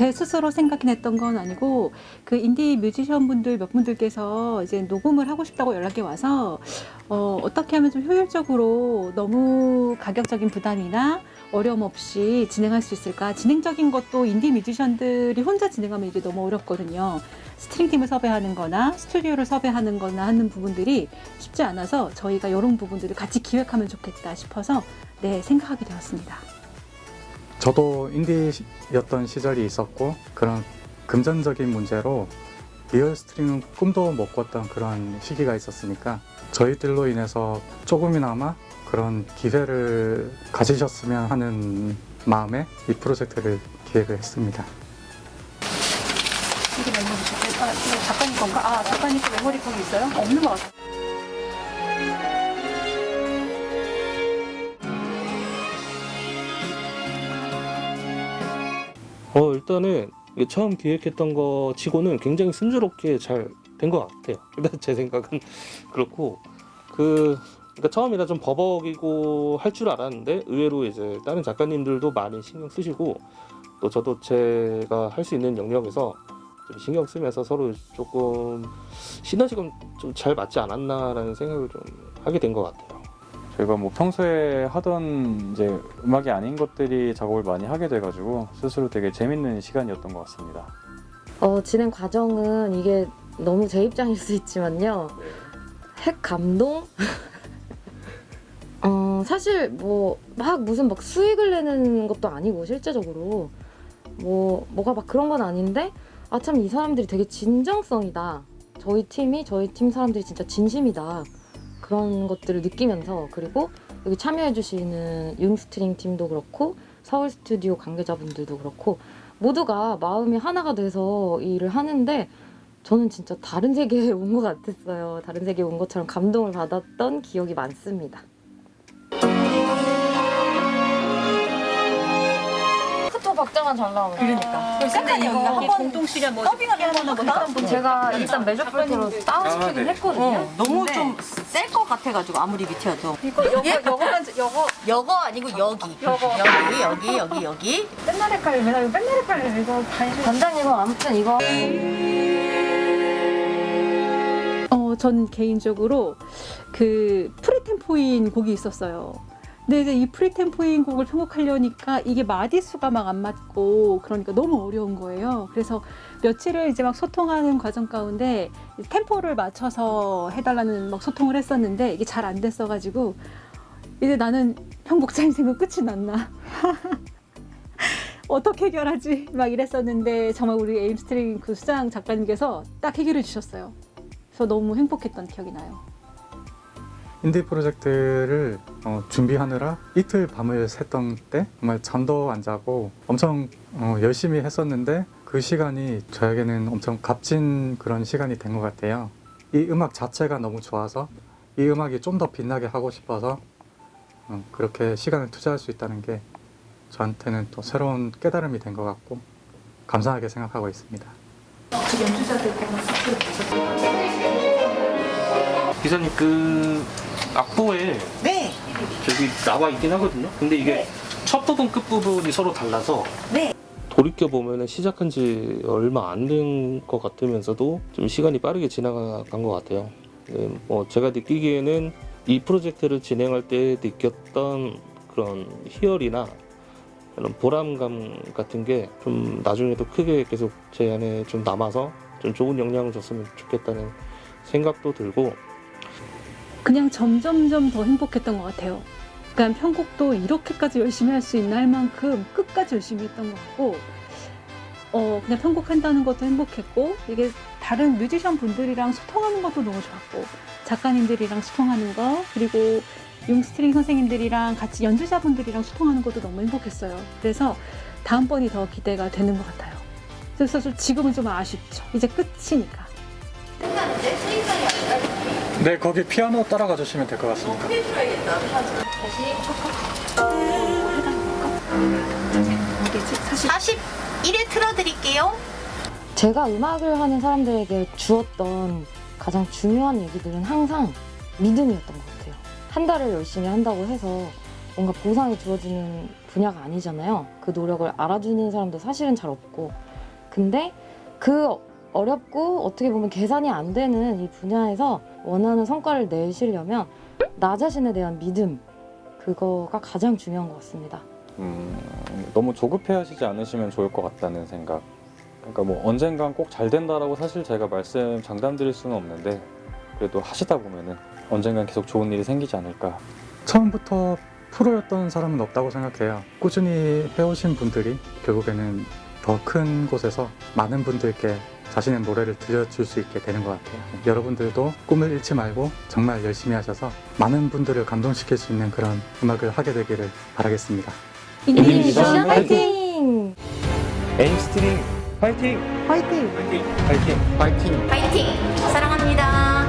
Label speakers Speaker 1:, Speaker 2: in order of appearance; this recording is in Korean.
Speaker 1: 제 스스로 생각해냈던 건 아니고 그 인디 뮤지션 분들 몇 분들께서 이제 녹음을 하고 싶다고 연락이 와서 어, 어떻게 하면 좀 효율적으로 너무 가격적인 부담이나 어려움 없이 진행할 수 있을까? 진행적인 것도 인디 뮤지션들이 혼자 진행하면 이게 너무 어렵거든요. 스트링팀을 섭외하는 거나 스튜디오를 섭외하는 거나 하는 부분들이 쉽지 않아서 저희가 이런 부분들을 같이 기획하면 좋겠다 싶어서 네, 생각하게 되었습니다.
Speaker 2: 저도 인디였던 시절이 있었고 그런 금전적인 문제로 리얼 스트링은 꿈도 못 꿨던 그런 시기가 있었으니까 저희들로 인해서 조금이나마 그런 기회를 가지셨으면 하는 마음에 이 프로젝트를 기획을 했습니다.
Speaker 1: 이게 메모리죠. 아, 이거 작가님 건가? 아, 작가님 거 메모리 거기 있어요? 없는 것 같아요.
Speaker 3: 어 일단은 처음 기획했던 거 치고는 굉장히 순조롭게 잘 된 것 같아요. 일단 제 생각은 그렇고 그 그러니까 처음이라 좀 버벅이고 할 줄 알았는데 의외로 이제 다른 작가님들도 많이 신경 쓰시고 또 저도 제가 할 수 있는 영역에서 좀 신경 쓰면서 서로 조금 시너지가 좀 잘 맞지 않았나라는 생각을 좀 하게 된 것 같아요.
Speaker 4: 저희가 뭐 평소에 하던 이제 음악이 아닌 것들이 작업을 많이 하게 돼가지고 스스로 되게 재밌는 시간이었던 것 같습니다.
Speaker 5: 어, 진행 과정은 이게 너무 제 입장일 수 있지만요. 핵 감동? 어, 사실 뭐 막 무슨 막 수익을 내는 것도 아니고 실제적으로 뭐 뭐가 막 그런 건 아닌데 아 참 이 사람들이 되게 진정성이다. 저희 팀이 저희 팀 사람들이 진짜 진심이다. 그런 것들을 느끼면서 그리고 여기 참여해주시는 융스트링 팀도 그렇고 서울 스튜디오 관계자분들도 그렇고 모두가 마음이 하나가 돼서 이 일을 하는데 저는 진짜 다른 세계에 온 것 같았어요. 다른 세계에 온 것처럼 감동을 받았던 기억이 많습니다.
Speaker 6: 카톡 박자만 잘 나오면
Speaker 1: 그러니까.
Speaker 6: 근데 이거 한번
Speaker 1: 공동실에 뭐
Speaker 6: 더빙을 해보나 보다? 제가 일단 메저폴트로 다운시키긴 했거든요.
Speaker 7: 너무
Speaker 6: 근데
Speaker 7: 좀셀 것 같아가지고 아무리 밑에여도
Speaker 6: 이거 여거 여거만 여거
Speaker 7: 여거 아니고 여기
Speaker 6: 여거.
Speaker 7: 여기 여기 여기 여기
Speaker 6: 맨날 헷갈려. 맨날 이거 맨날 헷갈려. 이거 반실. 단장님은 아무튼 이거
Speaker 1: 어, 전 개인적으로 그 free tempo인 곡이 있었어요. 근데 이제 이 free tempo인 곡을 편곡하려니까 이게 마디수가 막 안 맞고 그러니까 너무 어려운 거예요. 그래서 며칠을 이제 막 소통하는 과정 가운데 템포를 맞춰서 해달라는 막 소통을 했었는데 이게 잘 안 됐어가지고 이제 나는 편곡자 인생은 끝이 났나. 어떻게 해결하지? 막 이랬었는데 정말 우리 에임스트링 그 수장 작가님께서 딱 해결해 주셨어요. 그래서 너무 행복했던 기억이 나요.
Speaker 2: 인디 프로젝트를 어, 준비하느라 이틀 밤을 샜던 때 정말 잠도 안 자고 엄청 어, 열심히 했었는데 그 시간이 저에게는 엄청 값진 그런 시간이 된 것 같아요. 이 음악 자체가 너무 좋아서 이 음악이 좀 더 빛나게 하고 싶어서 어, 그렇게 시간을 투자할 수 있다는 게 저한테는 또 새로운 깨달음이 된 것 같고 감사하게 생각하고 있습니다.
Speaker 3: 기사님 그 악보에
Speaker 7: 네
Speaker 3: 저기 나와 있긴 하거든요. 근데 이게 첫 부분 끝 부분이 서로 달라서
Speaker 7: 네.
Speaker 3: 돌이켜 보면은 시작한 지 얼마 안 된 것 같으면서도 좀 시간이 빠르게 지나간 것 같아요. 네, 뭐 제가 느끼기에는 이 프로젝트를 진행할 때 느꼈던 그런 희열이나 그런 보람감 같은 게 좀 나중에도 크게 계속 제 안에 좀 남아서 좀 좋은 영향을 줬으면 좋겠다는 생각도 들고
Speaker 1: 그냥 점점점 더 행복했던 것 같아요. 그러니까 편곡도 이렇게까지 열심히 할 수 있나 할 만큼 끝까지 열심히 했던 것 같고 어 그냥 편곡한다는 것도 행복했고 이게 다른 뮤지션 분들이랑 소통하는 것도 너무 좋았고 작가님들이랑 소통하는 거 그리고 융스트링 선생님들이랑 같이 연주자분들이랑 소통하는 것도 너무 행복했어요. 그래서 다음번이 더 기대가 되는 것 같아요. 그래서 좀 지금은 좀 아쉽죠. 이제 끝이니까.
Speaker 2: 네, 거기 피아노 따라가 주시면 될 것 같습니다.
Speaker 1: 사실
Speaker 7: 41에 틀어드릴게요
Speaker 5: 제가 음악을 하는 사람들에게 주었던 가장 중요한 얘기들은 항상 믿음이었던 것 같아요. 한 달을 열심히 한다고 해서 뭔가 보상이 주어지는 분야가 아니잖아요. 그 노력을 알아주는 사람도 사실은 잘 없고. 근데 그 어렵고 어떻게 보면 계산이 안 되는 이 분야에서 원하는 성과를 내시려면 나 자신에 대한 믿음, 그거가 가장 중요한 것 같습니다.
Speaker 4: 음, 너무 조급해하시지 않으시면 좋을 것 같다는 생각. 그러니까 뭐 언젠간 꼭 잘 된다라고 사실 제가 말씀 장담드릴 수는 없는데 그래도 하시다 보면은 언젠간 계속 좋은 일이 생기지 않을까.
Speaker 2: 처음부터 프로였던 사람은 없다고 생각해요. 꾸준히 해오신 분들이 결국에는 더 큰 곳에서 많은 분들께 자신의 노래를 들려줄 수 있게 되는 것 같아요. 여러분들도 꿈을 잃지 말고 정말 열심히 하셔서 많은 분들을 감동시킬 수 있는 그런 음악을 하게 되기를 바라겠습니다.
Speaker 1: 인디
Speaker 3: 미션
Speaker 1: 미션
Speaker 5: 화이팅!
Speaker 3: 에임스트링 파이팅!
Speaker 1: 화이팅!
Speaker 3: 파이팅! 파이팅!
Speaker 2: 파이팅!
Speaker 7: 파이팅! 사랑합니다.